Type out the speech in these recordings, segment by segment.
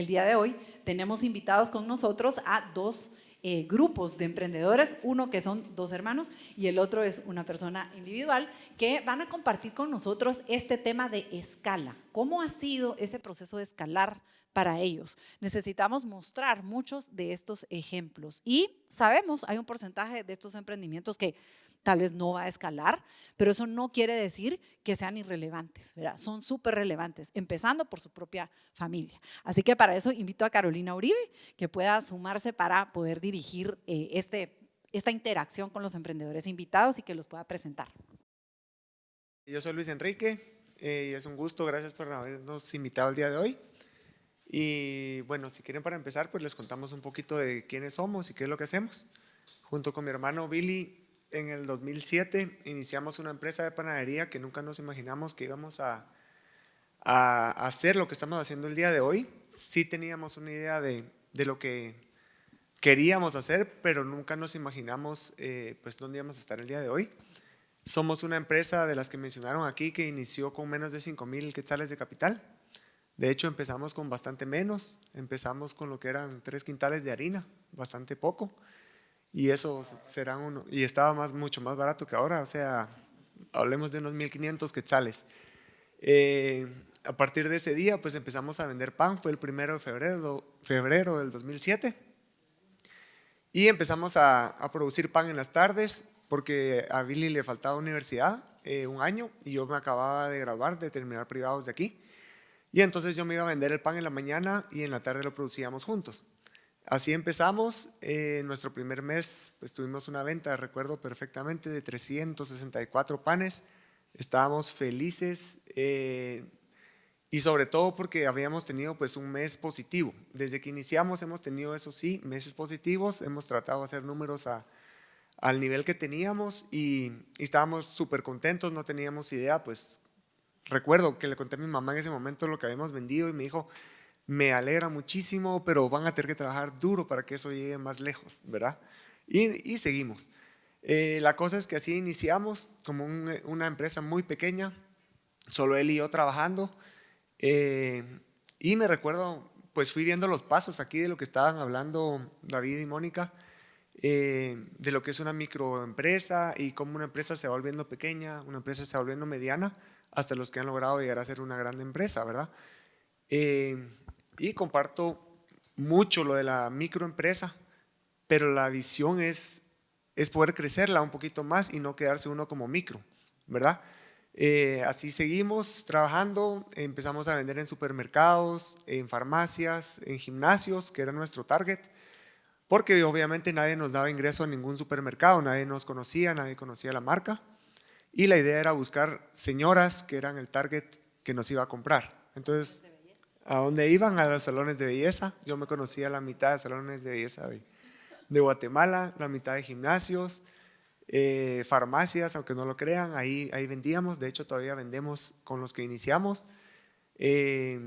el día de hoy tenemos invitados con nosotros a dos eh, grupos de emprendedores, uno que son dos hermanos y el otro es una persona individual, que van a compartir con nosotros este tema de escala. ¿Cómo ha sido ese proceso de escalar para ellos? Necesitamos mostrar muchos de estos ejemplos y sabemos, hay un porcentaje de estos emprendimientos que tal vez no va a escalar, pero eso no quiere decir que sean irrelevantes, son súper relevantes, empezando por su propia familia. Así que para eso invito a Carolina Uribe, que pueda sumarse para poder dirigir eh, este, esta interacción con los emprendedores invitados y que los pueda presentar. Yo soy Luis Enrique eh, y es un gusto, gracias por habernos invitado el día de hoy. Y bueno, si quieren para empezar, pues les contamos un poquito de quiénes somos y qué es lo que hacemos. Junto con mi hermano Billy en el 2007 iniciamos una empresa de panadería que nunca nos imaginamos que íbamos a, a hacer lo que estamos haciendo el día de hoy. Sí teníamos una idea de, de lo que queríamos hacer, pero nunca nos imaginamos eh, pues dónde íbamos a estar el día de hoy. Somos una empresa de las que mencionaron aquí que inició con menos de 5 mil quetzales de capital. De hecho, empezamos con bastante menos. Empezamos con lo que eran tres quintales de harina, bastante poco y eso será uno, y estaba más, mucho más barato que ahora, o sea, hablemos de unos 1500 quetzales. Eh, a partir de ese día, pues empezamos a vender pan, fue el primero de febrero, febrero del 2007, y empezamos a, producir pan en las tardes, porque a Billy le faltaba universidad, eh, un año, y yo me acababa de graduar, de terminar privados de aquí, y entonces yo me iba a vender el pan en la mañana y en la tarde lo producíamos juntos. Así empezamos, eh, nuestro primer mes pues tuvimos una venta, recuerdo perfectamente, de 364 panes, estábamos felices eh, y sobre todo porque habíamos tenido pues un mes positivo. Desde que iniciamos hemos tenido eso sí, meses positivos, hemos tratado de hacer números al nivel que teníamos y, y estábamos súper contentos, no teníamos idea, pues recuerdo que le conté a mi mamá en ese momento lo que habíamos vendido y me dijo, me alegra muchísimo, pero van a tener que trabajar duro para que eso llegue más lejos, ¿verdad? Y, seguimos. Eh, la cosa es que así iniciamos como una empresa muy pequeña, solo él y yo trabajando. Eh, y me recuerdo, pues fui viendo los pasos aquí de lo que estaban hablando David y Mónica, eh, de lo que es una microempresa y cómo una empresa se va volviendo pequeña, una empresa se va volviendo mediana, hasta los que han logrado llegar a ser una gran empresa, ¿verdad? Y comparto mucho lo de la microempresa, pero la visión es, es poder crecerla un poquito más y no quedarse uno como micro, ¿verdad? Eh, así seguimos trabajando, empezamos a vender en supermercados, en farmacias, en gimnasios, que era nuestro target, porque obviamente nadie nos daba ingreso a ningún supermercado, nadie nos conocía, nadie conocía la marca, y la idea era buscar señoras que eran el target que nos iba a comprar. Entonces a dónde iban, a los salones de belleza. Yo me conocía la mitad de salones de belleza de, Guatemala, la mitad de gimnasios, eh, farmacias, aunque no lo crean, ahí, ahí vendíamos. De hecho, todavía vendemos con los que iniciamos. Eh,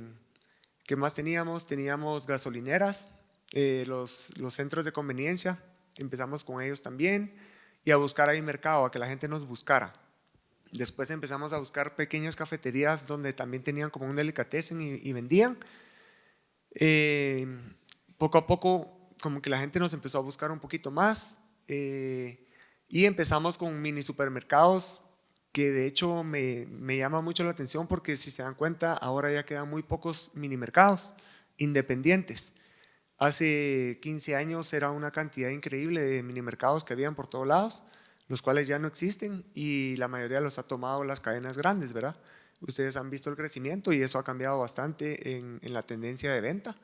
¿Qué más teníamos? Teníamos gasolineras, eh, los, los centros de conveniencia. Empezamos con ellos también y a buscar ahí mercado, a que la gente nos buscara. Después empezamos a buscar pequeñas cafeterías donde también tenían como un delicatessen y, vendían. Eh, poco a poco como que la gente nos empezó a buscar un poquito más eh, y empezamos con mini supermercados que de hecho me, me, llama mucho la atención porque si se dan cuenta ahora ya quedan muy pocos mini mercados independientes. Hace 15 años era una cantidad increíble de mini mercados que habían por todos lados los cuales ya no existen y la mayoría los ha tomado las cadenas grandes, ¿verdad? Ustedes han visto el crecimiento y eso ha cambiado bastante en, la tendencia de venta.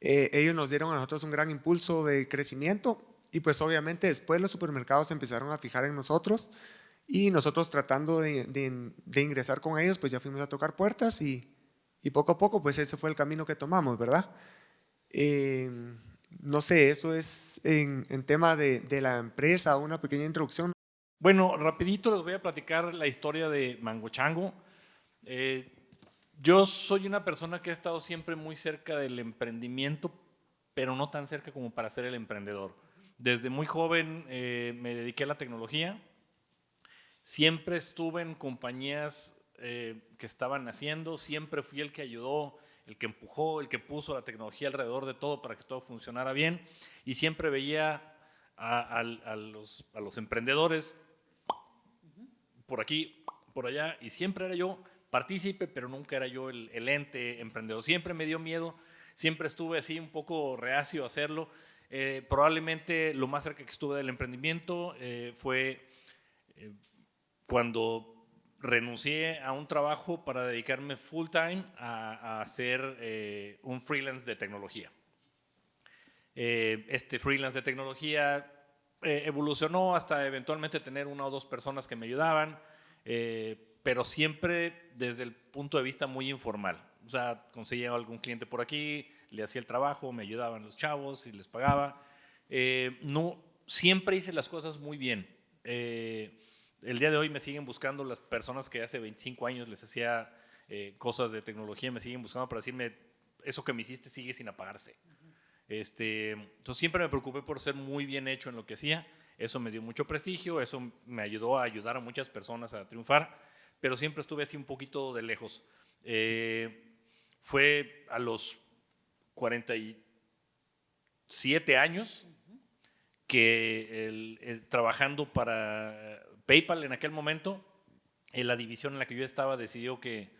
Eh, ellos nos dieron a nosotros un gran impulso de crecimiento y pues obviamente después los supermercados empezaron a fijar en nosotros y nosotros tratando de, ingresar con ellos pues ya fuimos a tocar puertas y, y, poco a poco pues ese fue el camino que tomamos, ¿verdad? Eh, no sé, eso es en, tema de, la empresa, una pequeña introducción. Bueno, rapidito les voy a platicar la historia de Mango Chango. Eh, yo soy una persona que ha estado siempre muy cerca del emprendimiento, pero no tan cerca como para ser el emprendedor. Desde muy joven eh, me dediqué a la tecnología. Siempre estuve en compañías eh, que estaban naciendo, siempre fui el que ayudó el que empujó, el que puso la tecnología alrededor de todo para que todo funcionara bien. Y siempre veía a, los, emprendedores por aquí, por allá, y siempre era yo partícipe, pero nunca era yo el, el, ente emprendedor. Siempre me dio miedo, siempre estuve así un poco reacio a hacerlo. Eh, probablemente lo más cerca que estuve del emprendimiento eh, fue eh, cuando renuncié a un trabajo para dedicarme full time a, a hacer un freelance de tecnología. este freelance de tecnología evolucionó hasta eventualmente tener una o dos personas que me ayudaban, pero siempre desde el punto de vista muy informal. O sea, conseguía algún cliente por aquí, le hacía el trabajo, me ayudaban los chavos y les pagaba. Eh, no, siempre hice las cosas muy bien. Eh, el día de hoy me siguen buscando las personas que hace 25 años les hacía eh, cosas de tecnología, me siguen buscando para decirme, eso que me hiciste sigue sin apagarse. Este, entonces siempre me preocupé por ser muy bien hecho en lo que hacía. Eso me dio mucho prestigio, eso me ayudó a ayudar a muchas personas a triunfar, pero siempre estuve así un poquito de lejos. fue a los 47 años que trabajando para PayPal en aquel momento, en la división en la que yo estaba decidió que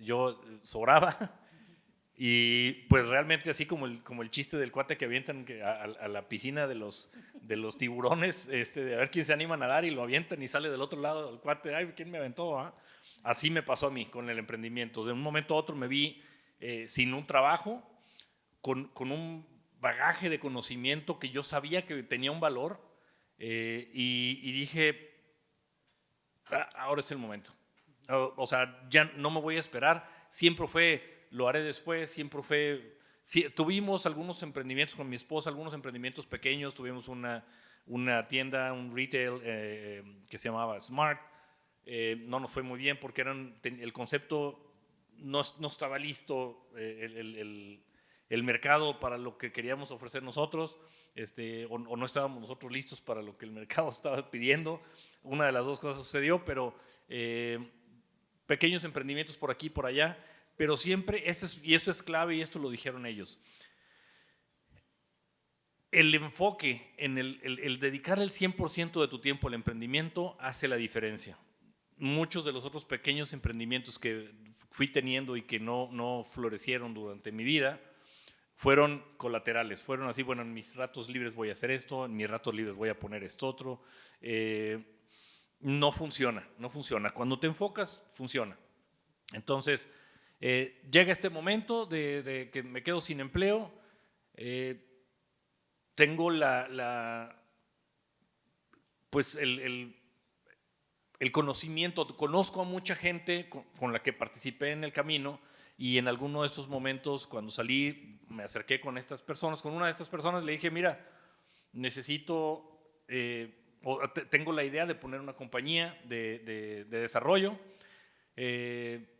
yo sobraba y pues realmente así como el, como el chiste del cuate que avientan a, la piscina de los, de los tiburones, este, de a ver quién se anima a nadar y lo avientan y sale del otro lado del cuate, ay, ¿quién me aventó? Ah?". Así me pasó a mí con el emprendimiento. De un momento a otro me vi eh, sin un trabajo, con, un bagaje de conocimiento que yo sabía que tenía un valor eh, y, dije, ah, ahora es el momento. O, sea, ya no me voy a esperar. Siempre fue, lo haré después, siempre fue... tuvimos algunos emprendimientos con mi esposa, algunos emprendimientos pequeños, tuvimos una, una tienda, un retail eh, que se llamaba Smart. Eh, no nos fue muy bien porque eran, el concepto no, no estaba listo, el, el mercado para lo que queríamos ofrecer nosotros, este, o, no estábamos nosotros listos para lo que el mercado estaba pidiendo. Una de las dos cosas sucedió, pero eh, pequeños emprendimientos por aquí y por allá, pero siempre, este y esto es clave y esto lo dijeron ellos, el enfoque en el, el, dedicar el 100% de tu tiempo al emprendimiento hace la diferencia. Muchos de los otros pequeños emprendimientos que fui teniendo y que no, no florecieron durante mi vida, fueron colaterales, fueron así, bueno, en mis ratos libres voy a hacer esto, en mis ratos libres voy a poner esto otro. Eh, no funciona, no funciona. Cuando te enfocas, funciona. Entonces, eh, llega este momento de, que me quedo sin empleo, eh, tengo la, pues el, el, conocimiento, conozco a mucha gente con la que participé en el camino, y en alguno de estos momentos, cuando salí, me acerqué con estas personas, con una de estas personas, le dije, mira, necesito, eh, tengo la idea de poner una compañía de, desarrollo. Eh,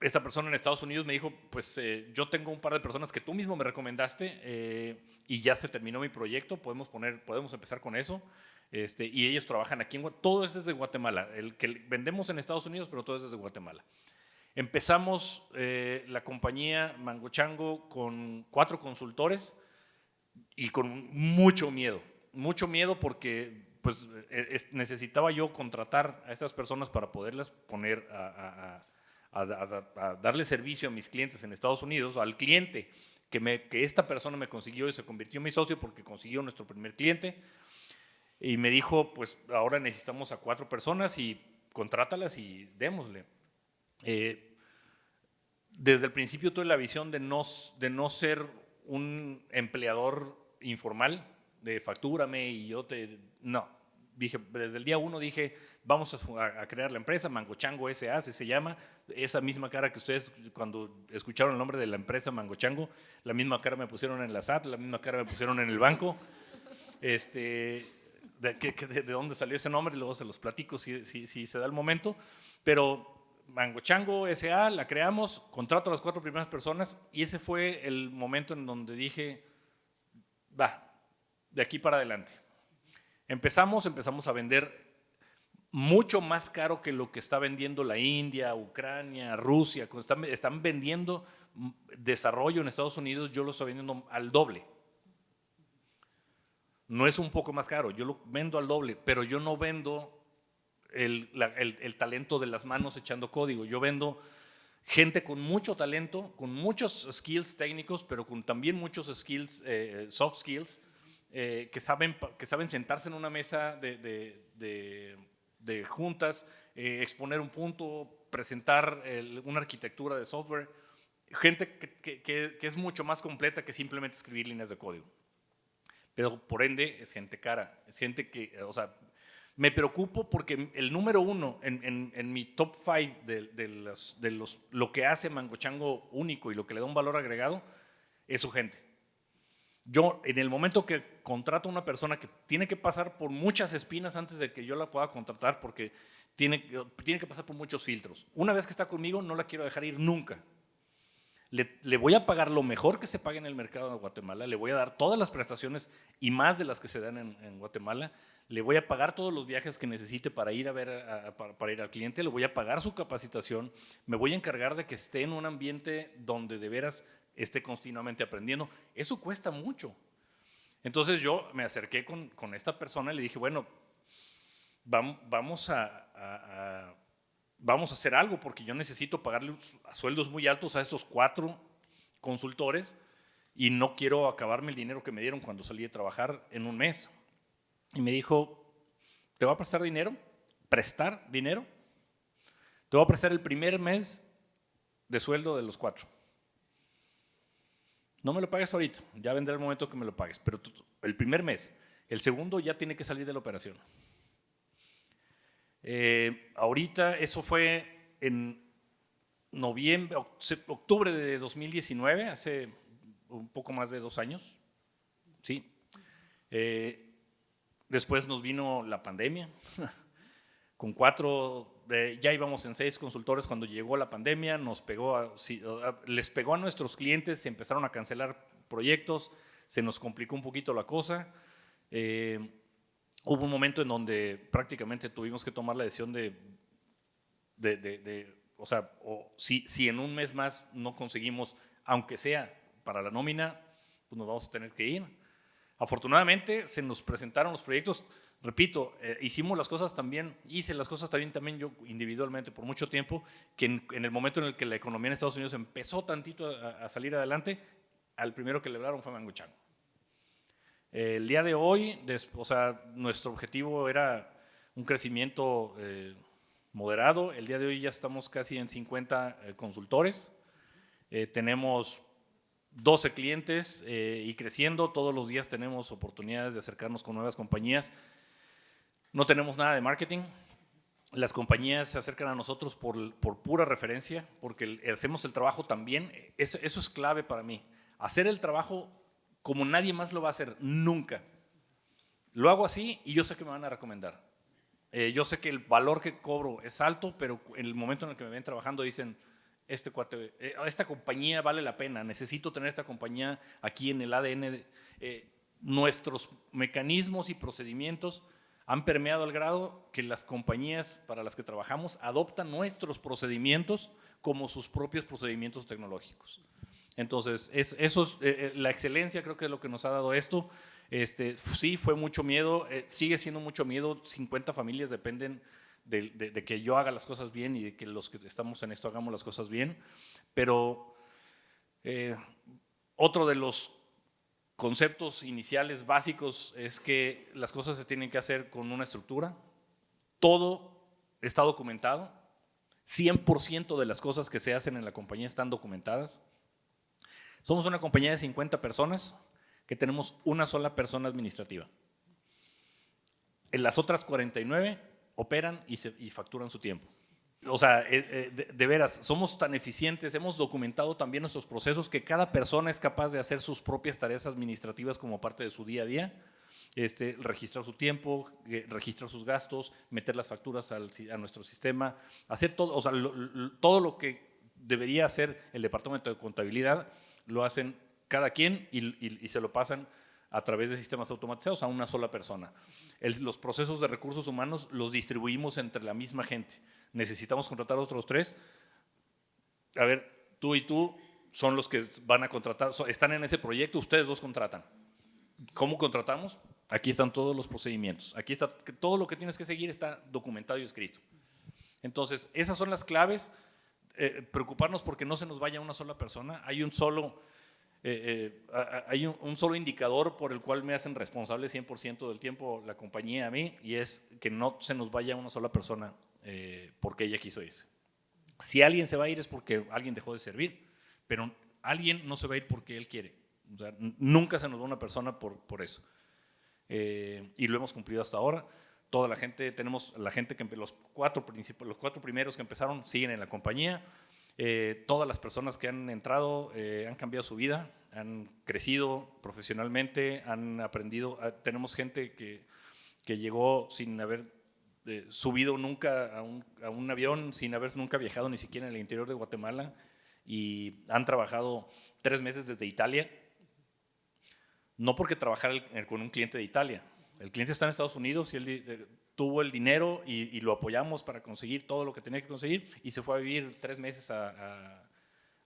esta persona en Estados Unidos me dijo, pues eh, yo tengo un par de personas que tú mismo me recomendaste y ya se terminó mi proyecto, podemos, poner, podemos empezar con eso. Este, y ellos trabajan aquí en todo es desde Guatemala, el que vendemos en Estados Unidos, pero todo es desde Guatemala. Empezamos eh, la compañía Mango Chango con cuatro consultores y con mucho miedo, mucho miedo porque pues, eh, necesitaba yo contratar a esas personas para poderlas poner a, darle servicio a mis clientes en Estados Unidos, al cliente que, me, que esta persona me consiguió y se convirtió en mi socio porque consiguió nuestro primer cliente. Y me dijo, pues ahora necesitamos a cuatro personas y contrátalas y démosle. Eh, desde el principio tuve la visión de no, de no ser un empleador informal, de factúrame y yo te... No, dije, desde el día uno dije, vamos a, crear la empresa, Mangochango S.A. se llama, esa misma cara que ustedes cuando escucharon el nombre de la empresa Mangochango, la misma cara me pusieron en la SAT, la misma cara me pusieron en el banco. Este, de, de, dónde salió ese nombre, luego se los platico si, si, si se da el momento, pero Mango Chango S.A., la creamos, contrato a las cuatro primeras personas y ese fue el momento en donde dije, va, de aquí para adelante. Empezamos, empezamos a vender mucho más caro que lo que está vendiendo la India, Ucrania, Rusia. Están, están vendiendo desarrollo en Estados Unidos, yo lo estoy vendiendo al doble. No es un poco más caro, yo lo vendo al doble, pero yo no vendo el, talento de las manos echando código. Yo vendo gente con mucho talento, con muchos skills técnicos, pero con también muchos skills, eh, soft skills, eh, que, saben, que saben sentarse en una mesa de, juntas, eh, exponer un punto, presentar una arquitectura de software. Gente que, que, que es mucho más completa que simplemente escribir líneas de código pero por ende es gente cara, es gente que, o sea, me preocupo porque el número uno en, mi top five de, los, lo que hace Mangochango único y lo que le da un valor agregado es su gente. Yo, en el momento que contrato a una persona que tiene que pasar por muchas espinas antes de que yo la pueda contratar, porque tiene que pasar por muchos filtros. Una vez que está conmigo, no la quiero dejar ir nunca. Le, voy a pagar lo mejor que se pague en el mercado de Guatemala, le voy a dar todas las prestaciones y más de las que se dan en, Guatemala, le voy a pagar todos los viajes que necesite para ir a ver para, ir al cliente, le voy a pagar su capacitación, me voy a encargar de que esté en un ambiente donde de veras esté continuamente aprendiendo. Eso cuesta mucho. Entonces yo me acerqué con, esta persona y le dije, bueno, vamos a vamos a hacer algo porque yo necesito pagarle sueldos muy altos a estos cuatro consultores y no quiero acabarme el dinero que me dieron cuando salí de trabajar en un mes. Y me dijo, ¿te voy a prestar dinero? ¿Prestar dinero? Te voy a prestar el primer mes de sueldo de los cuatro. No me lo pagues ahorita, ya vendrá el momento que me lo pagues, pero el primer mes. El segundo ya tiene que salir de la operación. Eh, ahorita eso fue en noviembre, octubre de 2019, hace un poco más de dos años. ¿sí? Eh, después nos vino la pandemia, con cuatro, eh, ya íbamos en seis consultores cuando llegó la pandemia, nos pegó les pegó a nuestros clientes, se empezaron a cancelar proyectos, se nos complicó un poquito la cosa. Hubo un momento en donde prácticamente tuvimos que tomar la decisión de, de, o sea, o si, si en un mes más no conseguimos, aunque sea para la nómina, pues nos vamos a tener que ir. Afortunadamente se nos presentaron los proyectos, repito, eh, hicimos las cosas también, hice las cosas también, también yo individualmente por mucho tiempo, que en, el momento en el que la economía en Estados Unidos empezó tantito a, salir adelante, al primero que lograron fue Mango Chango el día de hoy, o sea, nuestro objetivo era un crecimiento eh, moderado. El día de hoy ya estamos casi en 50 eh, consultores. Eh, tenemos 12 clientes y creciendo. Todos los días tenemos oportunidades de acercarnos con nuevas compañías. No tenemos nada de marketing. Las compañías se acercan a nosotros por, por pura referencia, porque hacemos el trabajo también. Eso, eso es clave para mí. Hacer el trabajo como nadie más lo va a hacer, nunca. Lo hago así y yo sé que me van a recomendar. Eh, yo sé que el valor que cobro es alto, pero en el momento en el que me ven trabajando dicen, este eh, esta compañía vale la pena, necesito tener esta compañía aquí en el ADN. Eh, nuestros mecanismos y procedimientos han permeado al grado que las compañías para las que trabajamos adoptan nuestros procedimientos como sus propios procedimientos tecnológicos. Entonces, es, eso es, eh, eh, la excelencia creo que es lo que nos ha dado esto. Este, sí, fue mucho miedo, eh, sigue siendo mucho miedo, 50 familias dependen de, que yo haga las cosas bien y de que los que estamos en esto hagamos las cosas bien, pero otro de los conceptos iniciales básicos es que las cosas se tienen que hacer con una estructura, todo está documentado, 100% de las cosas que se hacen en la compañía están documentadas, somos una compañía de 50 personas que tenemos una sola persona administrativa. Las otras 49 operan y, facturan su tiempo. O sea, eh, eh, de, veras, somos tan eficientes, hemos documentado también nuestros procesos que cada persona es capaz de hacer sus propias tareas administrativas como parte de su día a día. Este, registrar su tiempo, eh, registrar sus gastos, meter las facturas a nuestro sistema, hacer todo, o sea, todo lo que debería hacer el departamento de contabilidad lo hacen cada quien y, se lo pasan a través de sistemas automatizados a una sola persona. los procesos de recursos humanos los distribuimos entre la misma gente. Necesitamos contratar a otros tres. A ver, tú y tú son los que van a contratar, están en ese proyecto, ustedes dos contratan. ¿Cómo contratamos? Aquí están todos los procedimientos. Aquí está todo lo que tienes que seguir está documentado y escrito. Entonces, esas son las claves. Eh, preocuparnos porque no se nos vaya una sola persona. Hay un solo, eh, eh, hay un, solo indicador por el cual me hacen responsable 100% del tiempo la compañía a mí y es que no se nos vaya una sola persona porque ella quiso irse. Si alguien se va a ir es porque alguien dejó de servir, pero alguien no se va a ir porque él quiere. nunca se nos va una persona por, por eso. y lo hemos cumplido hasta ahora toda la gente, tenemos la gente que los cuatro, los cuatro primeros que empezaron siguen en la compañía, eh, todas las personas que han entrado eh, han cambiado su vida, han crecido profesionalmente, han aprendido, ah, tenemos gente que, que llegó sin haber eh, subido nunca a un, a un, avión, sin haber nunca viajado ni siquiera en el interior de Guatemala y han trabajado tres meses desde Italia, no porque trabajar con un cliente de Italia, el cliente está en Estados Unidos y él eh, tuvo el dinero y, lo apoyamos para conseguir todo lo que tenía que conseguir y se fue a vivir tres meses a,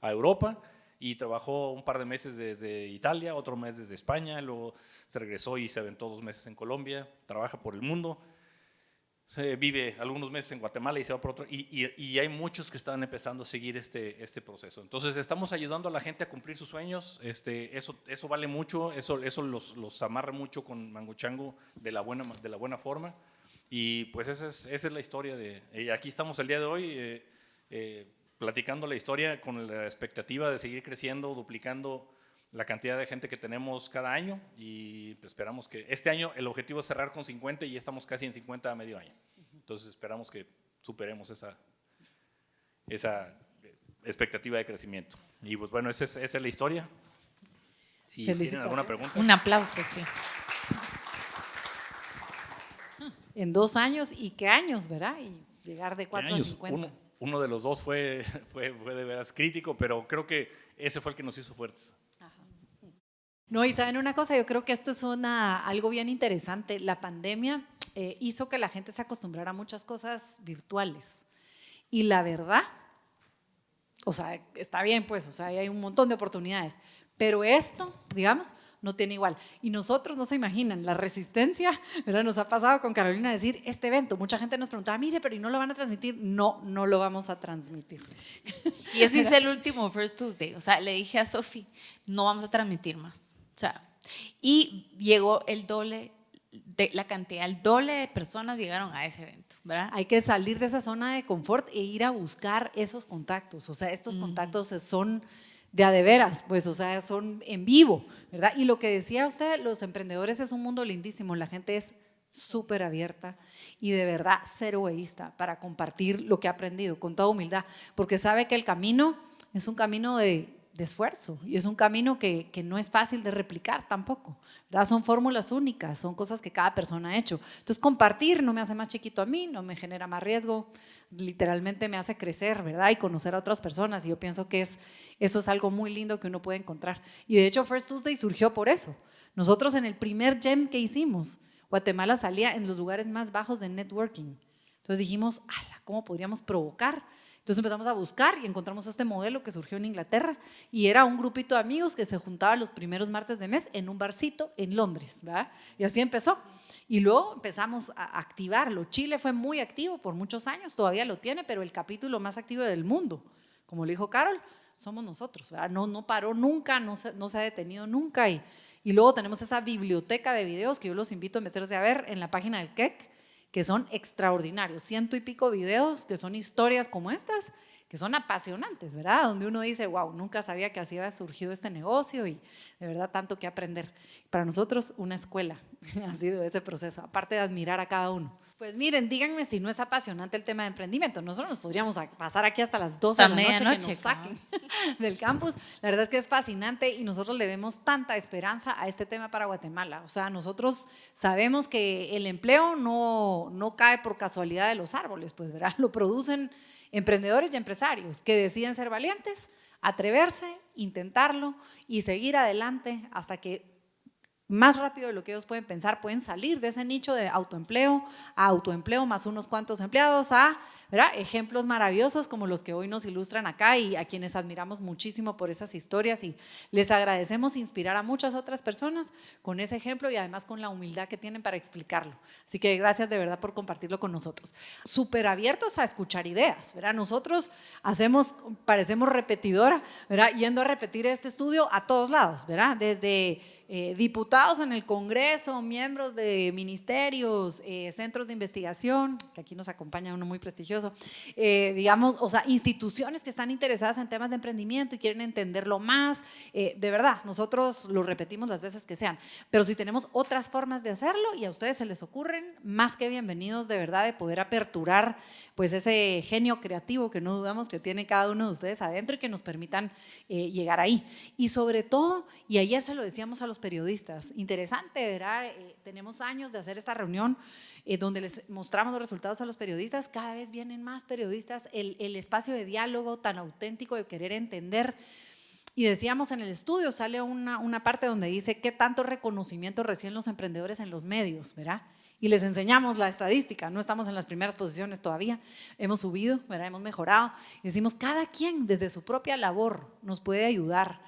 Europa y trabajó un par de meses desde Italia, otro mes desde España, luego se regresó y se aventó dos meses en Colombia, trabaja por el mundo se vive algunos meses en Guatemala y se va por otro, y, y, hay muchos que están empezando a seguir este, este proceso. Entonces estamos ayudando a la gente a cumplir sus sueños, este, eso, eso vale mucho, eso, eso los, los amarra mucho con Mango Chango de la buena, de la buena forma, y pues esa es, esa es la historia de, aquí estamos el día de hoy eh, eh, platicando la historia con la expectativa de seguir creciendo, duplicando la cantidad de gente que tenemos cada año y esperamos que este año el objetivo es cerrar con 50 y estamos casi en 50 a medio año. Entonces esperamos que superemos esa, esa expectativa de crecimiento. Y pues bueno, esa es, la historia. Si tienen alguna pregunta. Un aplauso, sí. En dos años, ¿y qué años, verdad? Y llegar de 4 a 50. Uno, de los dos fue, fue, fue de veras crítico, pero creo que ese fue el que nos hizo fuertes. No, y saben una cosa, yo creo que esto es una, algo bien interesante. La pandemia eh, hizo que la gente se acostumbrara a muchas cosas virtuales. Y la verdad, o sea, está bien, pues, o sea, hay un montón de oportunidades. Pero esto, digamos, no tiene igual. Y nosotros, no se imaginan, la resistencia, ¿verdad? Nos ha pasado con Carolina decir, este evento, mucha gente nos preguntaba, mire, pero ¿y no lo van a transmitir? No, no lo vamos a transmitir. Y eso hice el último First Tuesday, o sea, le dije a Sofi, no vamos a transmitir más. O sea, y llegó el doble de la cantidad, el doble de personas llegaron a ese evento, ¿verdad? Hay que salir de esa zona de confort e ir a buscar esos contactos, o sea, estos contactos son de a de veras, pues, o sea, son en vivo, ¿verdad? Y lo que decía usted, los emprendedores es un mundo lindísimo, la gente es súper abierta y de verdad cero egoísta para compartir lo que ha aprendido con toda humildad, porque sabe que el camino es un camino de de esfuerzo y es un camino que, no es fácil de replicar tampoco. ¿verdad? Son fórmulas únicas, son cosas que cada persona ha hecho. Entonces compartir no me hace más chiquito a mí, no me genera más riesgo, literalmente me hace crecer, ¿verdad? Y conocer a otras personas y yo pienso que es, eso es algo muy lindo que uno puede encontrar. Y de hecho First Tuesday surgió por eso. Nosotros en el primer gem que hicimos, Guatemala salía en los lugares más bajos de networking. Entonces dijimos, ¿cómo podríamos provocar entonces empezamos a buscar y encontramos este modelo que surgió en Inglaterra y era un grupito de amigos que se juntaba los primeros martes de mes en un barcito en Londres, ¿verdad? Y así empezó. Y luego empezamos a activarlo. Chile fue muy activo por muchos años, todavía lo tiene, pero el capítulo más activo del mundo, como le dijo Carol, somos nosotros, ¿verdad? No, no paró nunca, no se, no se ha detenido nunca. Y, y luego tenemos esa biblioteca de videos que yo los invito a meterse a ver en la página del KEC que son extraordinarios, ciento y pico videos que son historias como estas, que son apasionantes, ¿verdad? Donde uno dice, wow, nunca sabía que así había surgido este negocio y de verdad tanto que aprender. Para nosotros, una escuela ha sido ese proceso, aparte de admirar a cada uno. Pues miren, díganme si no es apasionante el tema de emprendimiento. Nosotros nos podríamos pasar aquí hasta las 12 de la noche que nos saquen del campus. La verdad es que es fascinante y nosotros le vemos tanta esperanza a este tema para Guatemala. O sea, nosotros sabemos que el empleo no, no cae por casualidad de los árboles, pues verá, lo producen emprendedores y empresarios que deciden ser valientes, atreverse, intentarlo y seguir adelante hasta que más rápido de lo que ellos pueden pensar, pueden salir de ese nicho de autoempleo a autoempleo más unos cuantos empleados a ¿verdad? ejemplos maravillosos como los que hoy nos ilustran acá y a quienes admiramos muchísimo por esas historias y les agradecemos inspirar a muchas otras personas con ese ejemplo y además con la humildad que tienen para explicarlo. Así que gracias de verdad por compartirlo con nosotros. Súper abiertos a escuchar ideas, ¿verdad? Nosotros hacemos, parecemos repetidora, ¿verdad? Yendo a repetir este estudio a todos lados, ¿verdad? Desde eh, diputados en el Congreso, miembros de ministerios, eh, centros de investigación, que aquí nos acompaña uno muy prestigioso, eh, digamos, o sea, instituciones que están interesadas en temas de emprendimiento y quieren entenderlo más. de verdad, nosotros lo repetimos las veces que sean, pero si tenemos otras formas de hacerlo y a ustedes se les ocurren, más que bienvenidos de verdad de poder aperturar pues ese genio creativo que no dudamos que tiene cada uno de ustedes adentro y que nos permitan llegar ahí. Y sobre todo, y ayer se lo decíamos a los periodistas. Interesante, ¿verdad? Eh, tenemos años de hacer esta reunión eh, donde les mostramos los resultados a los periodistas. Cada vez vienen más periodistas. El, el espacio de diálogo tan auténtico de querer entender. Y decíamos en el estudio, sale una, una parte donde dice qué tanto reconocimiento reciben los emprendedores en los medios, ¿verdad? Y les enseñamos la estadística. No estamos en las primeras posiciones todavía, hemos subido, ¿verdad? hemos mejorado. Y decimos, cada quien desde su propia labor nos puede ayudar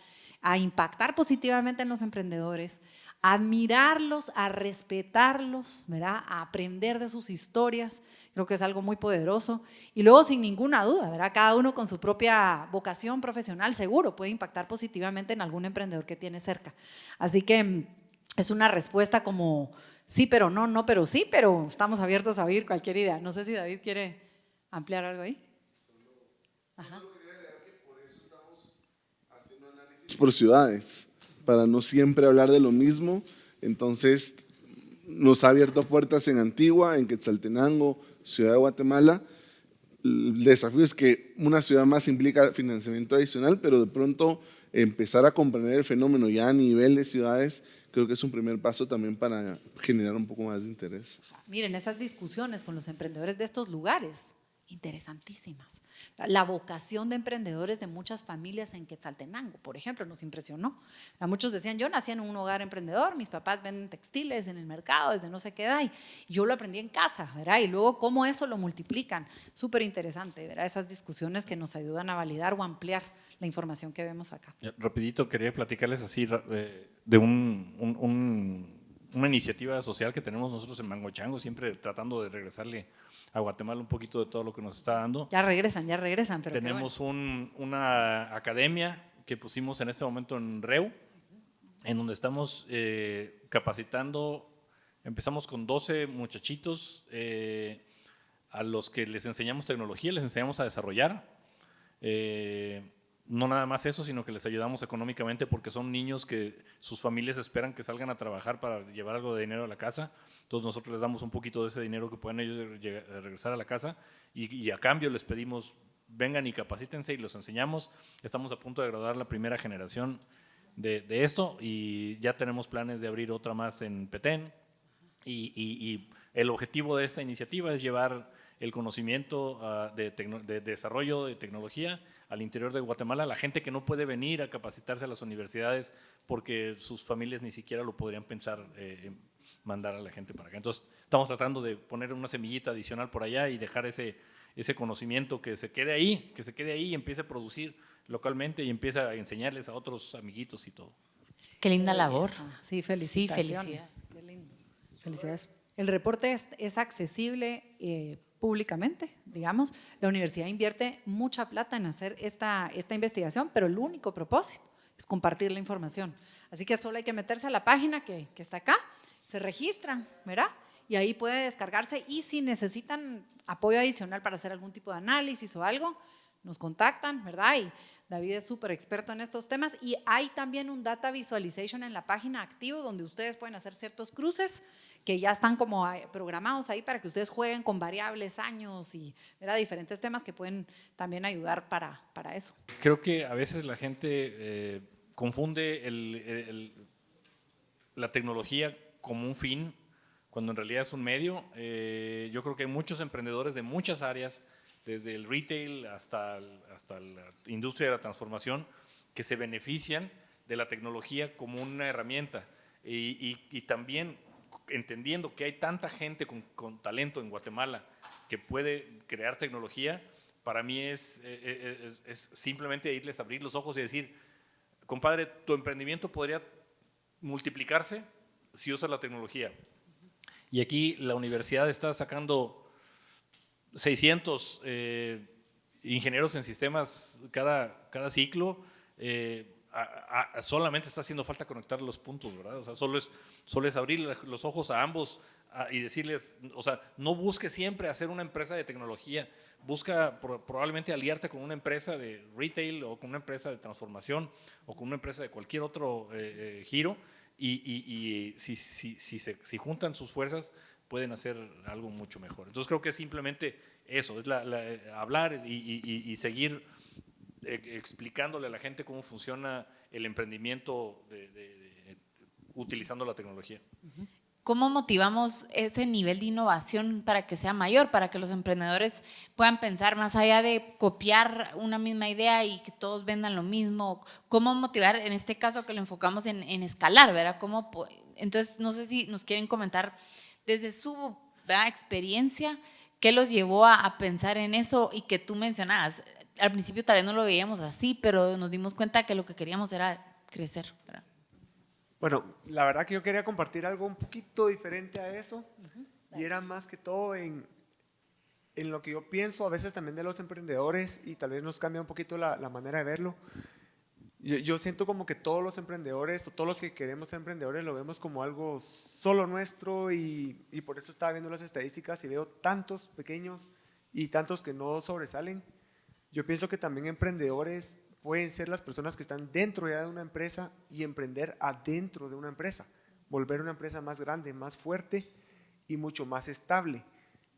a impactar positivamente en los emprendedores, a admirarlos, a respetarlos, ¿verdad? a aprender de sus historias, creo que es algo muy poderoso. Y luego, sin ninguna duda, ¿verdad? cada uno con su propia vocación profesional, seguro puede impactar positivamente en algún emprendedor que tiene cerca. Así que mm, es una respuesta como sí, pero no, no, pero sí, pero estamos abiertos a oír cualquier idea. No sé si David quiere ampliar algo ahí. Ajá por ciudades, para no siempre hablar de lo mismo. Entonces, nos ha abierto puertas en Antigua, en Quetzaltenango, Ciudad de Guatemala. El desafío es que una ciudad más implica financiamiento adicional, pero de pronto empezar a comprender el fenómeno ya a nivel de ciudades, creo que es un primer paso también para generar un poco más de interés. Miren, esas discusiones con los emprendedores de estos lugares interesantísimas. La vocación de emprendedores de muchas familias en Quetzaltenango, por ejemplo, nos impresionó. Muchos decían, yo nací en un hogar emprendedor, mis papás venden textiles en el mercado desde no sé qué edad, y yo lo aprendí en casa, ¿verdad? Y luego cómo eso lo multiplican. Súper interesante, ¿verdad? Esas discusiones que nos ayudan a validar o ampliar la información que vemos acá. Rapidito, quería platicarles así eh, de un, una iniciativa social que tenemos nosotros en Mango siempre tratando de regresarle a Guatemala un poquito de todo lo que nos está dando. Ya regresan, ya regresan. Pero Tenemos una academia que pusimos en este momento en REU, en donde estamos eh, capacitando, empezamos con 12 muchachitos eh, a los que les enseñamos tecnología, les enseñamos a desarrollar. Eh, no nada más eso, sino que les ayudamos económicamente porque son niños que sus familias esperan que salgan a trabajar para llevar algo de dinero a la casa. Entonces nosotros les damos un poquito de ese dinero que pueden ellos regresar a la casa y, a cambio les pedimos vengan y capacítense y los enseñamos. Estamos a punto de graduar la primera generación de, esto y ya tenemos planes de abrir otra más en Petén y, el objetivo de esta iniciativa es llevar el conocimiento ah, de desarrollo de tecnología al interior de Guatemala, la gente que no puede venir a capacitarse a las universidades porque sus familias ni siquiera lo podrían pensar eh, mandar a la gente para acá. Entonces, estamos tratando de poner una semillita adicional por allá y dejar ese, ese conocimiento que se quede ahí, que se quede ahí y empiece a producir localmente y empiece a enseñarles a otros amiguitos y todo. Qué linda labor. Sí, felicitaciones. Sí, felicidades. Qué lindo. Felicidades. El reporte es, es accesible eh, públicamente, digamos. La universidad invierte mucha plata en hacer esta, esta investigación, pero el único propósito es compartir la información. Así que solo hay que meterse a la página que, que está acá, se registran, ¿verdad? Y ahí puede descargarse y si necesitan apoyo adicional para hacer algún tipo de análisis o algo, nos contactan, ¿verdad? Y David es súper experto en estos temas y hay también un data visualization en la página activo donde ustedes pueden hacer ciertos cruces que ya están como programados ahí para que ustedes jueguen con variables, años y era diferentes temas que pueden también ayudar para, para eso. Creo que a veces la gente eh, confunde el, la tecnología como un fin cuando en realidad es un medio. Eh, yo creo que hay muchos emprendedores de muchas áreas, desde el retail hasta, hasta la industria de la transformación, que se benefician de la tecnología como una herramienta y, y- y también entendiendo que hay tanta gente con, con talento en Guatemala que puede crear tecnología, para mí es, eh, eh, es- es simplemente irles a abrir los ojos y decir, compadre, tu emprendimiento podría multiplicarse si usas la tecnología. Y aquí la universidad está sacando 600 eh, ingenieros en sistemas cada, cada ciclo. eh, solamente está haciendo falta conectar los puntos, ¿verdad? O sea, solo es, solo es abrir los ojos a ambos y decirles, o sea, no busque siempre hacer una empresa de tecnología, busca pro- probablemente aliarte con una empresa de retail o con una empresa de transformación o con una empresa de cualquier otro eh, eh, giro y, si, si, si, se, si juntan sus fuerzas pueden hacer algo mucho mejor. Entonces creo que es simplemente eso, es eh, hablar y, seguir explicándole a la gente cómo funciona el emprendimiento utilizando la tecnología. ¿Cómo motivamos ese nivel de innovación para que sea mayor, para que los emprendedores puedan pensar más allá de copiar una misma idea y que todos vendan lo mismo? ¿Cómo motivar, en este caso que lo enfocamos en, escalar, ¿verdad? ¿Cómo, entonces, no sé si nos quieren comentar desde su experiencia, ¿qué los llevó a, a pensar en eso y que tú mencionabas? Al principio tal vez no lo veíamos así, pero nos dimos cuenta que lo que queríamos era crecer. Bueno, la verdad que yo quería compartir algo un poquito diferente a eso y era más que todo en, en lo que yo pienso a veces también de los emprendedores y tal vez nos cambia un poquito la, manera de verlo. Yo, yo siento como que todos los emprendedores o todos los que queremos ser emprendedores lo vemos como algo solo nuestro y, y por eso estaba viendo las estadísticas y veo tantos pequeños y tantos que no sobresalen. Yo pienso que también emprendedores pueden ser las personas que están dentro ya de una empresa y emprender adentro de una empresa, volver una empresa más grande, más fuerte y mucho más estable.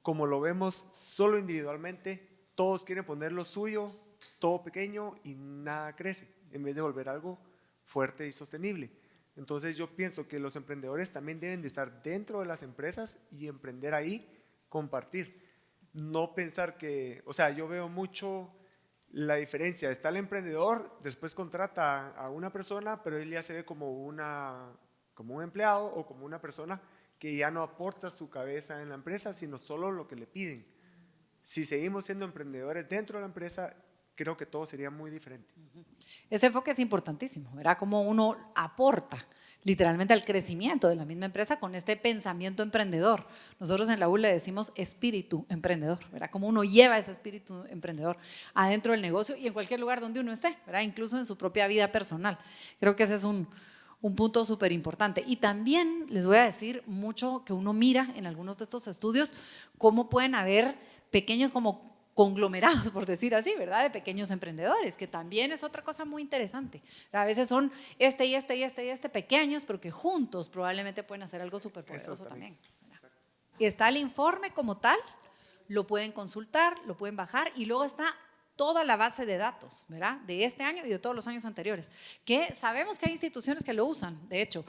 Como lo vemos solo individualmente, todos quieren poner lo suyo, todo pequeño y nada crece, en vez de volver algo fuerte y sostenible. Entonces yo pienso que los emprendedores también deben de estar dentro de las empresas y emprender ahí, compartir. No pensar que, o sea, yo veo mucho la diferencia. Está el emprendedor, después contrata a una persona, pero él ya se ve como, una, como un empleado o como una persona que ya no aporta su cabeza en la empresa, sino solo lo que le piden. Si seguimos siendo emprendedores dentro de la empresa, creo que todo sería muy diferente. Ese enfoque es importantísimo, ¿verdad? Como uno aporta literalmente al crecimiento de la misma empresa con este pensamiento emprendedor. Nosotros en la U le decimos espíritu emprendedor, ¿verdad? Como uno lleva ese espíritu emprendedor adentro del negocio y en cualquier lugar donde uno esté, ¿verdad? Incluso en su propia vida personal. Creo que ese es un, un punto súper importante. Y también les voy a decir mucho que uno mira en algunos de estos estudios cómo pueden haber pequeños como conglomerados, por decir así, ¿verdad? De pequeños emprendedores, que también es otra cosa muy interesante. A veces son este y este y este y este pequeños, pero que juntos probablemente pueden hacer algo súper poderoso también. Y está el informe como tal, lo pueden consultar, lo pueden bajar y luego está toda la base de datos, ¿verdad? De este año y de todos los años anteriores, que sabemos que hay instituciones que lo usan, de hecho,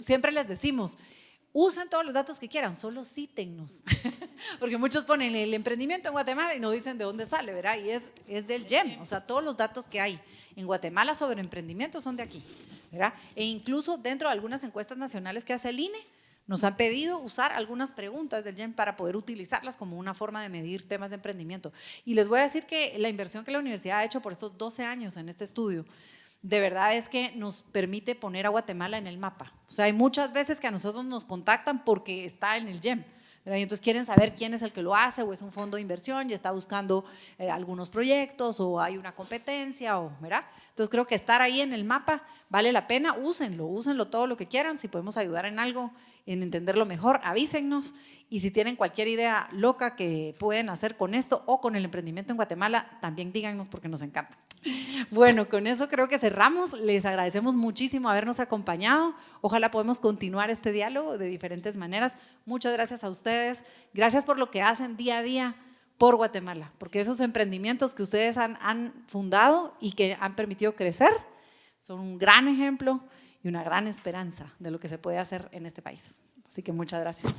siempre les decimos, usen todos los datos que quieran, solo cítennos, porque muchos ponen el emprendimiento en Guatemala y no dicen de dónde sale, ¿verdad? Y es, es del GEM, o sea, todos los datos que hay en Guatemala sobre emprendimiento son de aquí, ¿verdad? E incluso dentro de algunas encuestas nacionales que hace el INE, nos han pedido usar algunas preguntas del GEM para poder utilizarlas como una forma de medir temas de emprendimiento. Y les voy a decir que la inversión que la universidad ha hecho por estos 12 años en este estudio, de verdad es que nos permite poner a Guatemala en el mapa. O sea, hay muchas veces que a nosotros nos contactan porque está en el GEM. ¿verdad? Y entonces quieren saber quién es el que lo hace o es un fondo de inversión y está buscando eh, algunos proyectos o hay una competencia o, ¿verdad? Entonces creo que estar ahí en el mapa vale la pena, úsenlo, úsenlo todo lo que quieran, si podemos ayudar en algo, en entenderlo mejor, avísennos y si tienen cualquier idea loca que pueden hacer con esto o con el emprendimiento en Guatemala, también díganos porque nos encanta. Bueno, con eso creo que cerramos. Les agradecemos muchísimo habernos acompañado. Ojalá podamos continuar este diálogo de diferentes maneras. Muchas gracias a ustedes. Gracias por lo que hacen día a día por Guatemala, porque esos emprendimientos que ustedes han, han fundado y que han permitido crecer son un gran ejemplo y una gran esperanza de lo que se puede hacer en este país. Así que muchas gracias.